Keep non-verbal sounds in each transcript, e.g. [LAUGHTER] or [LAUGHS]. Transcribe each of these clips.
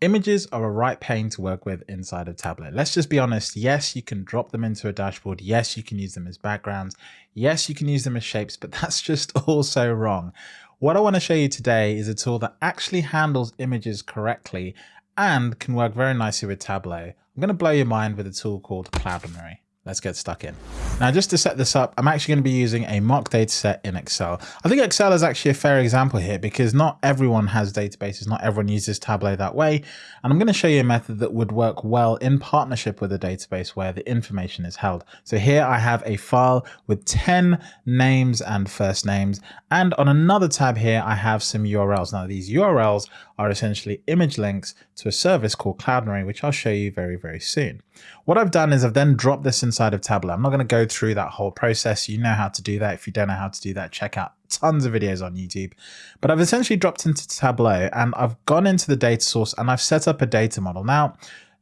Images are a right pain to work with inside of Tableau. Let's just be honest. Yes, you can drop them into a dashboard. Yes, you can use them as backgrounds. Yes, you can use them as shapes, but [LAUGHS] that's just all so wrong. What I want to show you today is a tool that actually handles images correctly and can work very nicely with Tableau. I'm going to blow your mind with a tool called Cloudinary. Let's get stuck in. Now, just to set this up, I'm actually going to be using a mock data set in Excel. I think Excel is actually a fair example here because not everyone has databases, not everyone uses Tableau that way. And I'm going to show you a method that would work well in partnership with a database where the information is held. So here I have a file with 10 names and first names. And on another tab here, I have some URLs. Now, these URLs are essentially image links to a service called Cloudinary, which I'll show you very, very soon. What I've done is I've then dropped this inside of Tableau. I'm not going to go through that whole process. You know how to do that. If you don't know how to do that, check out tons of videos on YouTube. But I've essentially dropped into Tableau and I've gone into the data source and I've set up a data model. Now,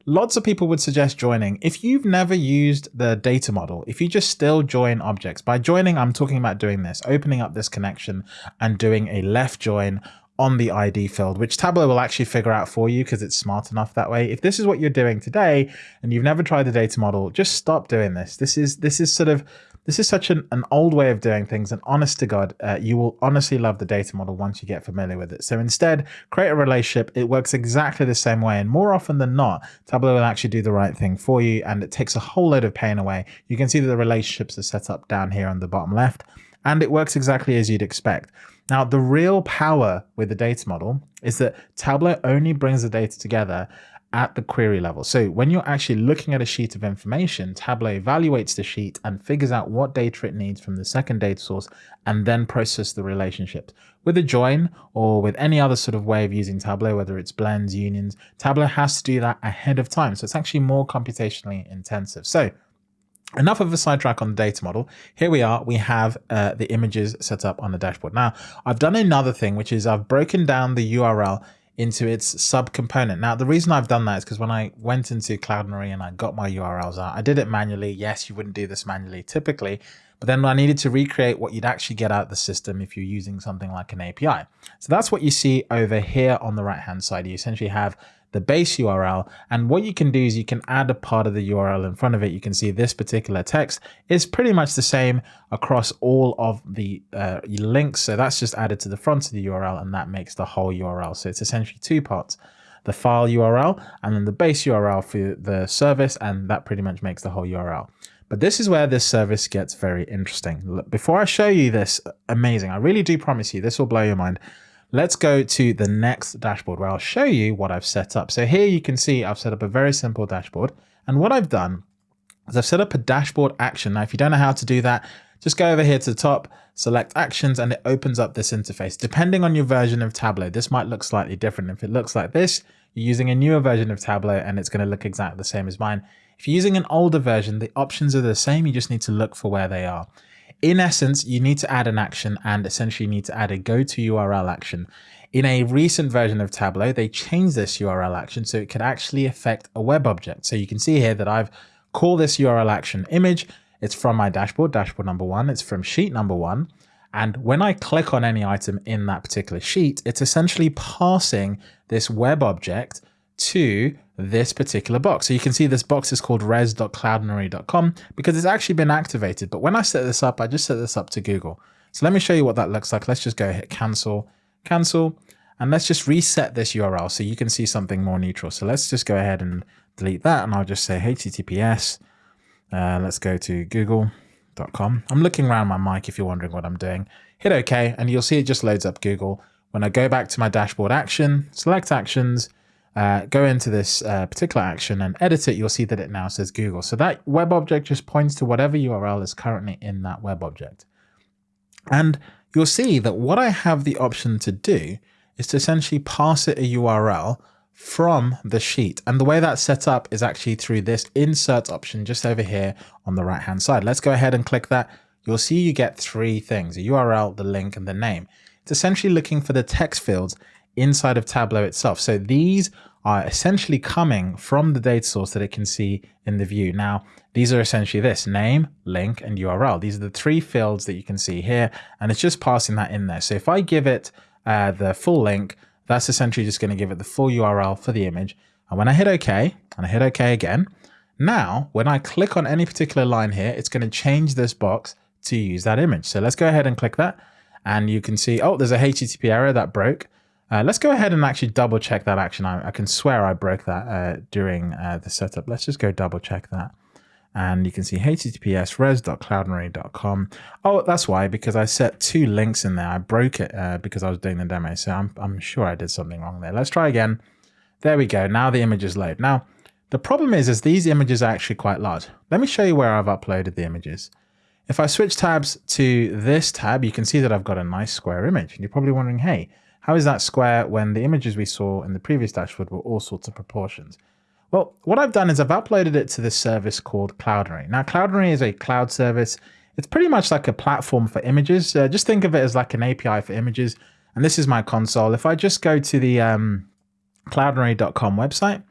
lots of people would suggest joining. If you've never used the data model, if you just still join objects, by joining, I'm talking about doing this, opening up this connection and doing a left join on the ID field, which Tableau will actually figure out for you because it's smart enough that way. If this is what you're doing today and you've never tried the data model, just stop doing this. This is this is sort of this is such an, an old way of doing things and honest to God, uh, you will honestly love the data model once you get familiar with it. So instead, create a relationship. It works exactly the same way. And more often than not, Tableau will actually do the right thing for you and it takes a whole load of pain away. You can see that the relationships are set up down here on the bottom left and it works exactly as you'd expect. Now, the real power with the data model is that Tableau only brings the data together at the query level. So when you're actually looking at a sheet of information, Tableau evaluates the sheet and figures out what data it needs from the second data source and then process the relationships. With a join or with any other sort of way of using Tableau, whether it's blends, unions, Tableau has to do that ahead of time. So it's actually more computationally intensive. So Enough of a sidetrack on the data model. Here we are. We have uh, the images set up on the dashboard. Now, I've done another thing, which is I've broken down the URL into its subcomponent. Now, the reason I've done that is because when I went into Cloudinary and I got my URLs out, I did it manually. Yes, you wouldn't do this manually typically, but then I needed to recreate what you'd actually get out of the system if you're using something like an API. So that's what you see over here on the right-hand side. You essentially have the base URL. And what you can do is you can add a part of the URL in front of it. You can see this particular text is pretty much the same across all of the uh, links. So that's just added to the front of the URL and that makes the whole URL. So it's essentially two parts the file URL and then the base URL for the service and that pretty much makes the whole URL. But this is where this service gets very interesting. Before I show you this, amazing, I really do promise you this will blow your mind. Let's go to the next dashboard where I'll show you what I've set up. So here you can see I've set up a very simple dashboard. And what I've done is I've set up a dashboard action. Now, if you don't know how to do that, just go over here to the top, select actions, and it opens up this interface. Depending on your version of Tableau, this might look slightly different. If it looks like this, you're using a newer version of Tableau and it's going to look exactly the same as mine. If you're using an older version, the options are the same. You just need to look for where they are. In essence, you need to add an action and essentially you need to add a go to URL action. In a recent version of Tableau, they changed this URL action so it could actually affect a web object. So you can see here that I've called this URL action image. It's from my dashboard, dashboard number one. It's from sheet number one. And when I click on any item in that particular sheet, it's essentially passing this web object to this particular box. So you can see this box is called res.cloudinary.com because it's actually been activated. But when I set this up, I just set this up to Google. So let me show you what that looks like. Let's just go hit cancel, cancel, and let's just reset this URL so you can see something more neutral. So let's just go ahead and delete that. And I'll just say HTTPS. Uh, let's go to google.com. I'm looking around my mic if you're wondering what I'm doing. Hit OK, and you'll see it just loads up Google. When I go back to my dashboard action, select actions, uh, go into this uh, particular action and edit it, you'll see that it now says Google. So that web object just points to whatever URL is currently in that web object. And you'll see that what I have the option to do is to essentially pass it a URL from the sheet. And the way that's set up is actually through this insert option just over here on the right hand side. Let's go ahead and click that. You'll see you get three things, a URL, the link, and the name. It's essentially looking for the text fields inside of Tableau itself. So these are essentially coming from the data source that it can see in the view. Now, these are essentially this name, link, and URL. These are the three fields that you can see here, and it's just passing that in there. So if I give it uh, the full link, That's essentially just going to give it the full URL for the image. And when I hit OK, and I hit OK again, now when I click on any particular line here, it's going to change this box to use that image. So let's go ahead and click that. And you can see, oh, there's a HTTP error that broke. Uh, let's go ahead and actually double check that action. I, I can swear I broke that uh, during uh, the setup. Let's just go double check that. And you can see https res.cloudinary.com. Oh, that's why, because I set two links in there. I broke it uh, because I was doing the demo. So I'm, I'm sure I did something wrong there. Let's try again. There we go. Now the images load. Now, the problem is, is these images are actually quite large. Let me show you where I've uploaded the images. If I switch tabs to this tab, you can see that I've got a nice square image. And you're probably wondering, hey, how is that square when the images we saw in the previous dashboard were all sorts of proportions? Well, what I've done is I've uploaded it to this service called Cloudinary. Now, Cloudinary is a cloud service. It's pretty much like a platform for images. Uh, just think of it as like an API for images. And this is my console. If I just go to the um, cloudinary.com website,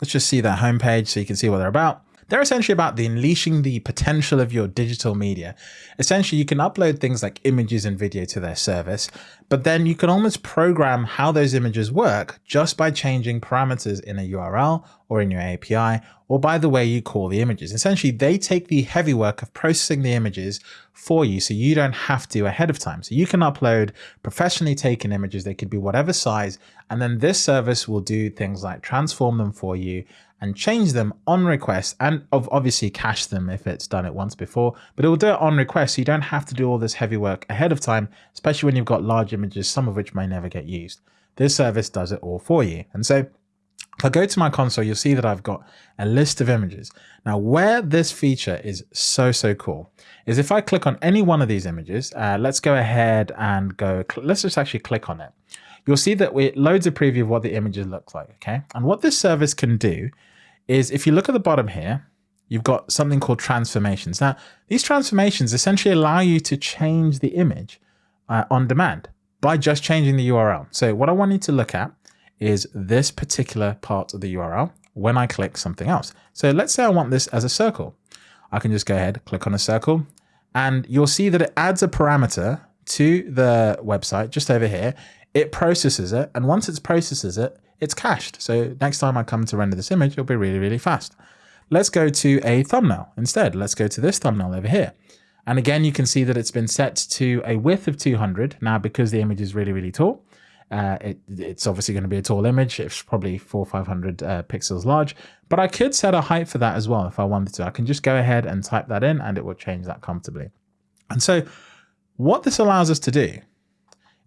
let's just see that homepage so you can see what they're about. They're essentially about the unleashing the potential of your digital media. Essentially, you can upload things like images and video to their service, but then you can almost program how those images work just by changing parameters in a URL or in your API or by the way you call the images. Essentially, they take the heavy work of processing the images for you so you don't have to ahead of time. So you can upload professionally taken images. They could be whatever size. And then this service will do things like transform them for you and change them on request and of obviously cache them if it's done it once before, but it will do it on request so you don't have to do all this heavy work ahead of time, especially when you've got large images, some of which may never get used. This service does it all for you. And so if I go to my console, you'll see that I've got a list of images. Now, where this feature is so, so cool is if I click on any one of these images, uh, let's go ahead and go, let's just actually click on it. You'll see that it loads a preview of what the images look like, okay? And what this service can do is if you look at the bottom here, you've got something called transformations. Now, these transformations essentially allow you to change the image uh, on demand by just changing the URL. So what I want you to look at is this particular part of the URL when I click something else. So let's say I want this as a circle. I can just go ahead, click on a circle, and you'll see that it adds a parameter to the website just over here. It processes it, and once it processes it, it's cached. So next time I come to render this image, it'll be really, really fast. Let's go to a thumbnail instead. Let's go to this thumbnail over here. And again, you can see that it's been set to a width of 200. Now, because the image is really, really tall, uh, it, it's obviously going to be a tall image. It's probably four, 500 uh, pixels large, but I could set a height for that as well if I wanted to. I can just go ahead and type that in and it will change that comfortably. And so what this allows us to do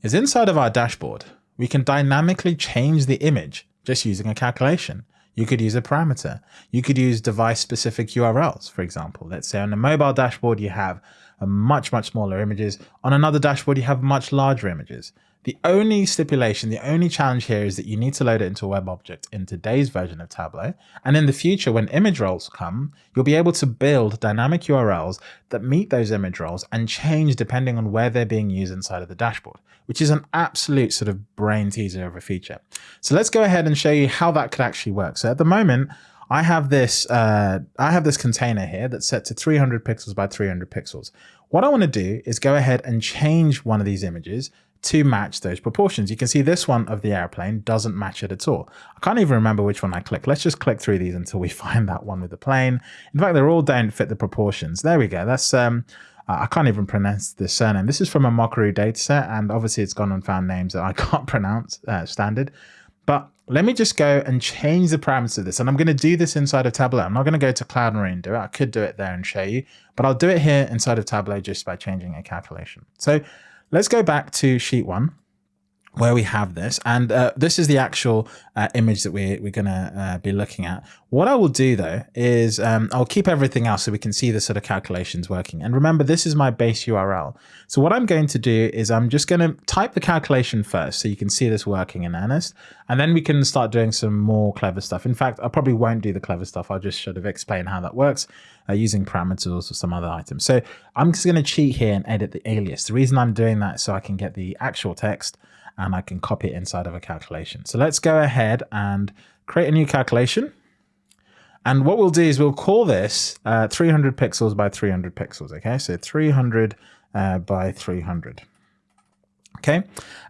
is inside of our dashboard, we can dynamically change the image just using a calculation. You could use a parameter. You could use device specific URLs, for example. Let's say on a mobile dashboard, you have much, much smaller images. On another dashboard, you have much larger images. The only stipulation, the only challenge here is that you need to load it into a web object in today's version of Tableau. And in the future, when image roles come, you'll be able to build dynamic URLs that meet those image roles and change depending on where they're being used inside of the dashboard, which is an absolute sort of brain teaser of a feature. So let's go ahead and show you how that could actually work. So at the moment, I have this uh, I have this container here that's set to 300 pixels by 300 pixels. What I want to do is go ahead and change one of these images to match those proportions. You can see this one of the airplane doesn't match it at all. I can't even remember which one I click. Let's just click through these until we [LAUGHS] find that one with the plane. In fact, they're all don't fit the proportions. There we go. That's um, I can't even pronounce the surname. This is from a Mockaroo dataset, and obviously it's gone and found names that I [LAUGHS] can't pronounce uh, standard. But let me just go and change the parameters of this. And I'm going to do this inside of Tableau. I'm not going to go to Cloudinary and do it. I could do it there and show you, but I'll do it here inside of Tableau just by changing a calculation. So Let's go back to sheet one where we have this and uh, this is the actual uh, image that we, we're going to uh, be looking at. What I will do though is um, I'll keep everything else so we can see the sort of calculations working. And remember, this is my base URL. So what I'm going to do is I'm just going to type the calculation first so you can see this working in earnest. And then we can start doing some more clever stuff. In fact, I probably won't do the clever stuff. I'll just sort of explain how that works uh, using parameters or some other items. So I'm just going to cheat here and edit the alias. The reason I'm doing that is so I can get the actual text and I can copy it inside of a calculation. So let's go ahead and create a new calculation. And what we'll do is we'll call this uh, 300 pixels by 300 pixels. Okay, so 300 uh, by 300. Okay.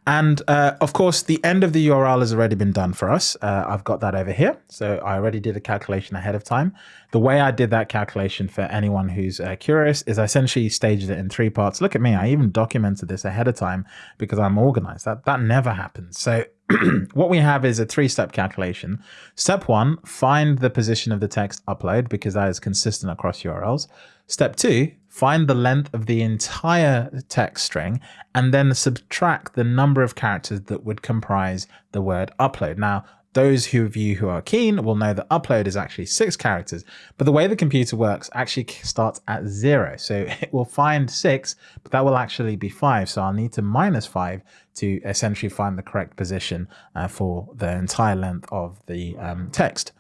And uh, of course, the end of the URL has already been done for us. Uh, I've got that over here. So I already did a calculation ahead of time. The way I did that calculation for anyone who's uh, curious is I essentially staged it in three parts. Look at me. I even documented this ahead of time because I'm organized. That, that never happens. So [CLEARS THROAT] what we have is a three-step calculation. Step one, find the position of the text upload because that is consistent across URLs. Step two, find the length of the entire text string, and then subtract the number of characters that would comprise the word upload. Now, those of you who are keen will know that upload is actually six characters, but the way the computer works actually starts at zero. So [LAUGHS] it will find six, but that will actually be five. So I'll need to minus five to essentially find the correct position uh, for the entire length of the um, text.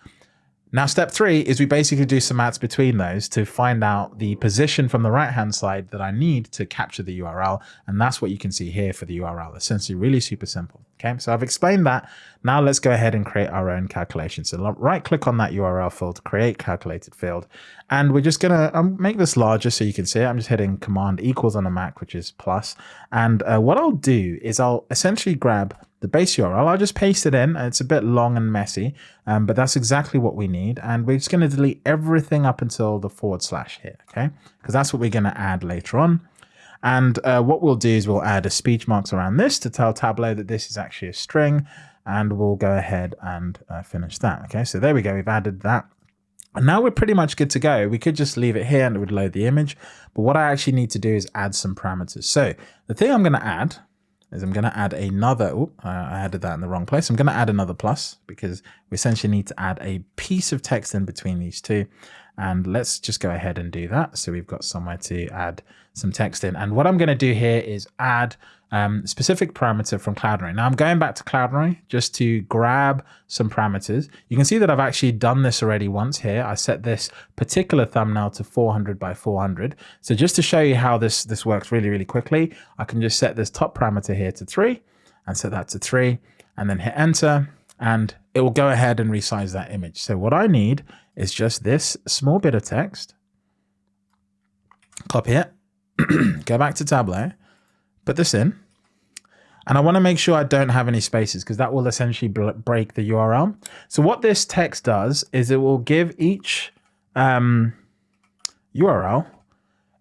Now, step three is we basically do some maths between those to find out the position from the right-hand side that I need to capture the URL. And that's what you can see here for the URL. Essentially really super simple. Okay, so I've explained that. Now let's go ahead and create our own calculation. So right click on that URL field, create calculated field. And we're just gonna um, make this larger so you can see it. I'm just hitting command equals on a Mac, which is plus. And uh, what I'll do is I'll essentially grab the base URL. I'll just paste it in. It's a bit long and messy, um, but that's exactly what we need. And we're just to delete everything up until the forward slash here, okay? Because that's what we're to add later on. And uh, what we'll do is we'll add a speech marks around this to tell Tableau that this is actually a string. And we'll go ahead and uh, finish that. Okay, so there we go. We've added that. And now we're pretty much good to go. We could just leave it here and it would load the image. But what I actually need to do is add some parameters. So the thing I'm going to add is I'm going to add another, oh, I added that in the wrong place. I'm going to add another plus because we essentially need to add a piece of text in between these two. And let's just go ahead and do that. So we've got somewhere to add some text in. And what I'm going to do here is add um, specific parameter from Cloudinary. Now I'm going back to Cloudinary just to grab some parameters. You can see that I've actually done this already once here. I set this particular thumbnail to 400 by 400. So just to show you how this, this works really, really quickly, I can just set this top parameter here to three and set that to three and then hit enter and it will go ahead and resize that image. So what I need is just this small bit of text, copy it, [CLEARS THROAT] go back to Tableau, put this in, and I want to make sure I don't have any spaces because that will essentially break the URL. So what this text does is it will give each um, URL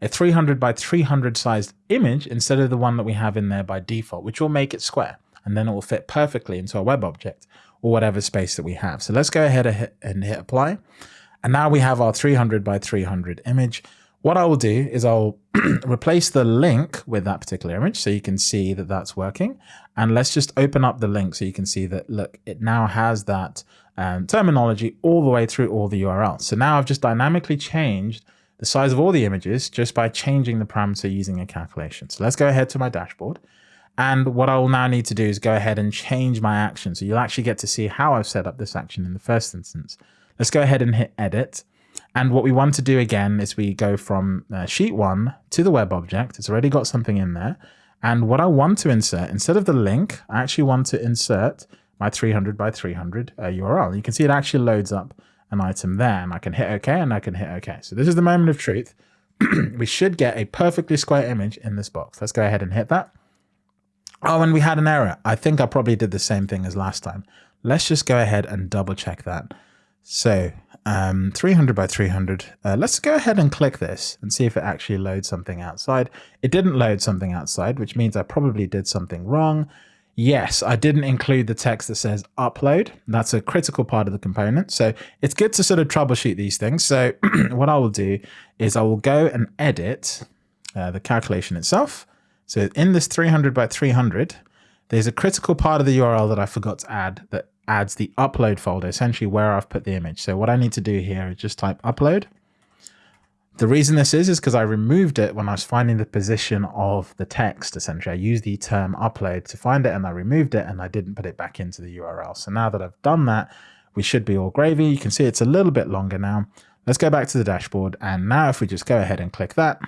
a 300 by 300 sized image instead of the one that we have in there by default, which will make it square. And then it will fit perfectly into a web object or whatever space that we have. So let's go ahead and hit apply. And now we have our 300 by 300 image. What I will do is I'll [CLEARS THROAT] replace the link with that particular image so you can see that that's working. And let's just open up the link so you can see that, look, it now has that um, terminology all the way through all the URLs. So now I've just dynamically changed the size of all the images just by changing the parameter using a calculation. So let's go ahead to my dashboard. And what I will now need to do is go ahead and change my action. So you'll actually get to see how I've set up this action in the first instance. Let's go ahead and hit edit. And what we want to do again is we go from uh, sheet one to the web object. It's already got something in there. And what I want to insert, instead of the link, I actually want to insert my 300 by 300 uh, URL. You can see it actually loads up an item there and I can hit OK and I can hit OK. So this is the moment of truth. [CLEARS THROAT] we should get a perfectly square image in this box. Let's go ahead and hit that. Oh, and we had an error. I think I probably did the same thing as last time. Let's just go ahead and double check that. So um, 300 by 300. Uh, let's go ahead and click this and see if it actually loads something outside. It didn't load something outside, which means I probably did something wrong. Yes, I didn't include the text that says upload. That's a critical part of the component. So it's good to sort of troubleshoot these things. So [CLEARS THROAT] what I will do is I will go and edit uh, the calculation itself. So in this 300 by 300, there's a critical part of the URL that I forgot to add that adds the upload folder, essentially where I've put the image. So what I need to do here is just type upload. The reason this is, is because I removed it when I was finding the position of the text, essentially. I used the term upload to find it and I removed it and I didn't put it back into the URL. So now that I've done that, we should be all gravy. You can see it's a little bit longer now. Let's go back to the dashboard. And now if we just go ahead and click that,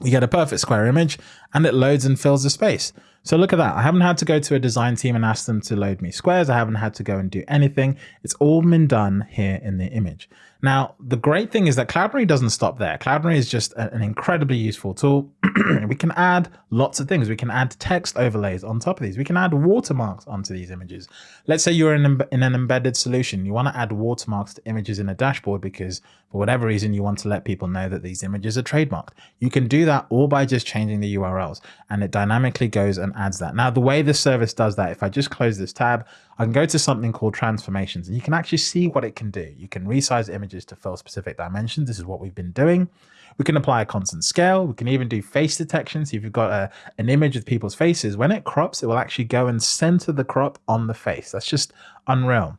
we get a perfect square image and it loads and fills the space. So look at that. I haven't had to go to a design team and ask them to load me squares. I haven't had to go and do anything. It's all been done here in the image. Now, the great thing is that Cloudinary doesn't stop there. Cloudinary is just an incredibly useful tool. [CLEARS THROAT] we can add lots of things. We can add text overlays on top of these. We can add watermarks onto these images. Let's say you're in, in an embedded solution. You want to add watermarks to images in a dashboard because for whatever reason, you want to let people know that these images are trademarked. You can do that all by just changing the URLs and it dynamically goes and adds that. Now, the way the service does that, if I just close this tab, I can go to something called transformations and you can actually see what it can do. You can resize images to fill specific dimensions. This is what we've been doing. We can apply a constant scale. We can even do face detection. So if you've got a, an image of people's faces, when it crops, it will actually go and center the crop on the face. That's just unreal.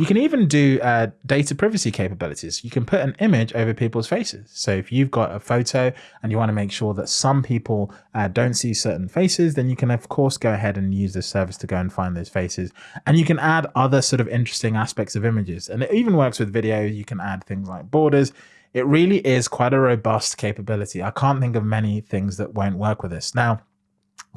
You can even do uh, data privacy capabilities. You can put an image over people's faces. So if you've got a photo and you want to make sure that some people uh, don't see certain faces, then you can of course go ahead and use this service to go and find those faces. And you can add other sort of interesting aspects of images. And it even works with video. You can add things like borders. It really is quite a robust capability. I can't think of many things that won't work with this. Now,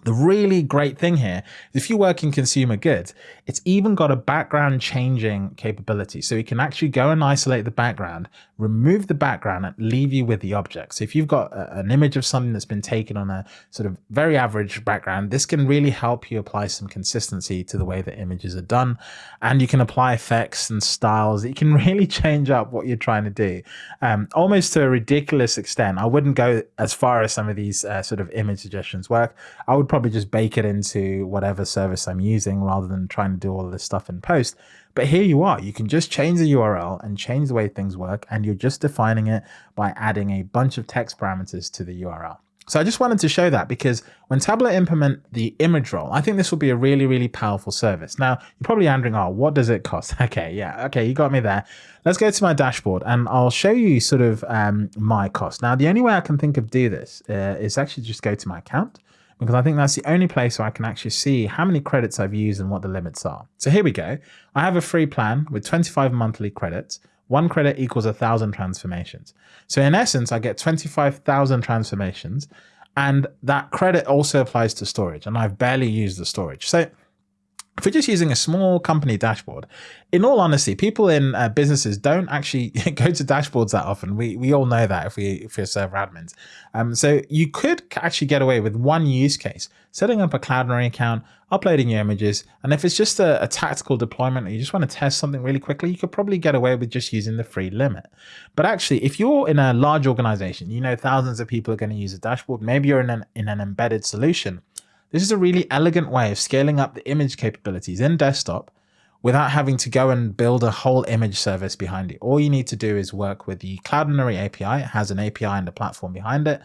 the really great thing here is if you work in consumer goods, it's even got a background changing capability. So you can actually go and isolate the background, remove the background and leave you with the object. So if you've got a, an image of something that's been taken on a sort of very average background, this can really help you apply some consistency to the way that images are done. And you can apply effects and styles. You can [LAUGHS] really change up what you're trying to do um, almost to a ridiculous extent. I wouldn't go as far as some of these uh, sort of image suggestions work. I would probably just bake it into whatever service I'm using rather than trying to do all of this stuff in post. But here you are, you can just change the URL and change the way things work. And you're just defining it by adding a bunch of text parameters to the URL. So I just wanted to show that because when Tableau implement the image role, I think this will be a really, really powerful service. Now, you're probably wondering, oh, what does it cost? [LAUGHS] Okay, yeah, okay, you got me there. Let's go to my dashboard and I'll show you sort of um, my cost. Now, the only way I can think of do this uh, is actually just go to my account because I think that's the only place where I can actually see how many credits I've used and what the limits are. So here we go. I have a free plan with 25 monthly credits. One credit equals a thousand transformations. So in essence, I get 25,000 transformations and that credit also applies to storage and I've barely used the storage. So if we're just using a small company dashboard, in all honesty, people in uh, businesses don't actually [LAUGHS] go to dashboards that often. We we all know that if we if we're server admins. Um, so you could actually get away with one use case, setting up a Cloudinary account, uploading your images, and if it's just a, a tactical deployment, or you just want to test something really quickly, you could probably get away with just using the free limit. But actually, if you're in a large organization, you know thousands of people are going to use a dashboard. Maybe you're in an in an embedded solution this is a really elegant way of scaling up the image capabilities in desktop without having to go and build a whole image service behind it. All you need to do is work with the Cloudinary API. It has an API and a platform behind it.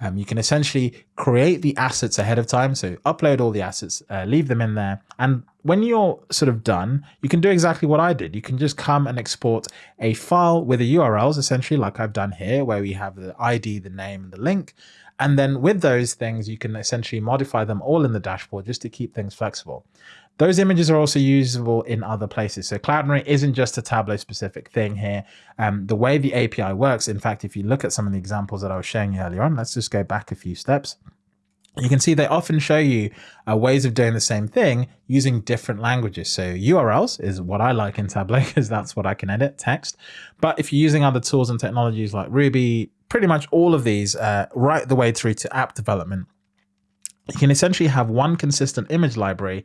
Um, you can essentially create the assets ahead of time. So upload all the assets, uh, leave them in there. And when you're sort of done, you can do exactly what I did. You can just come and export a file with the URLs, essentially like I've done here, where we have the ID, the name, and the link. And then with those things, you can essentially modify them all in the dashboard just to keep things flexible. Those images are also usable in other places. So Cloudinary isn't just a Tableau specific thing here. Um, the way the API works, in fact, if you look at some of the examples that I was showing you earlier on, let's just go back a few steps. You can see they often show you uh, ways of doing the same thing using different languages. So URLs is what I like in Tableau [LAUGHS] because that's what I can edit text. But if you're using other tools and technologies like Ruby, pretty much all of these uh, right the way through to app development, you can essentially have one consistent image library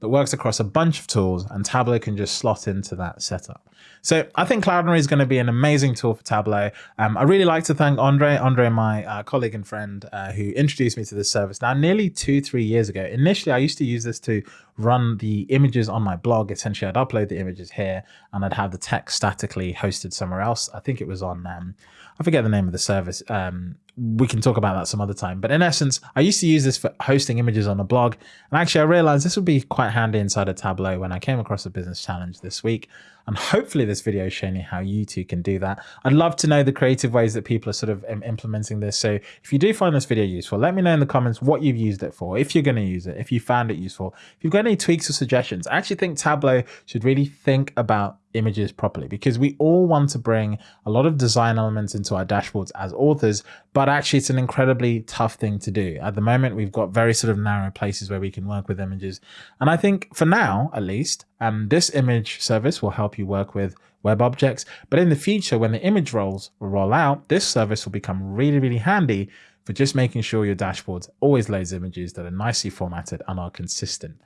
that works across a bunch of tools and Tableau can just slot into that setup. So I think Cloudinary is going to be an amazing tool for Tableau. Um, I really like to thank Andre, Andre, my uh, colleague and friend uh, who introduced me to this service now nearly two, three years ago. Initially, I used to use this to run the images on my blog. Essentially, I'd upload the images here and I'd have the text statically hosted somewhere else. I think it was on, um, I forget the name of the service. Um, we can talk about that some other time. But in essence, I used to use this for hosting images on a blog. And actually, I realized this would be quite handy inside a Tableau when I came across a business challenge this week. And hopefully this video is showing you how you too can do that. I'd love to know the creative ways that people are sort of implementing this. So if you do find this video useful, let me know in the comments what you've used it for, if you're going to use it, if you found it useful. If you've got any tweaks or suggestions, I actually think Tableau should really think about images properly because we all want to bring a lot of design elements into our dashboards as authors, but actually it's an incredibly tough thing to do. At the moment, we've got very sort of narrow places where we can work with images. And I think for now, at least, um, this image service will help you work with web objects. But in the future, when the image roles roll out, this service will become really, really handy for just making sure your dashboards always loads images that are nicely formatted and are consistent.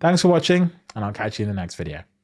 Thanks for watching, and I'll catch you in the next video.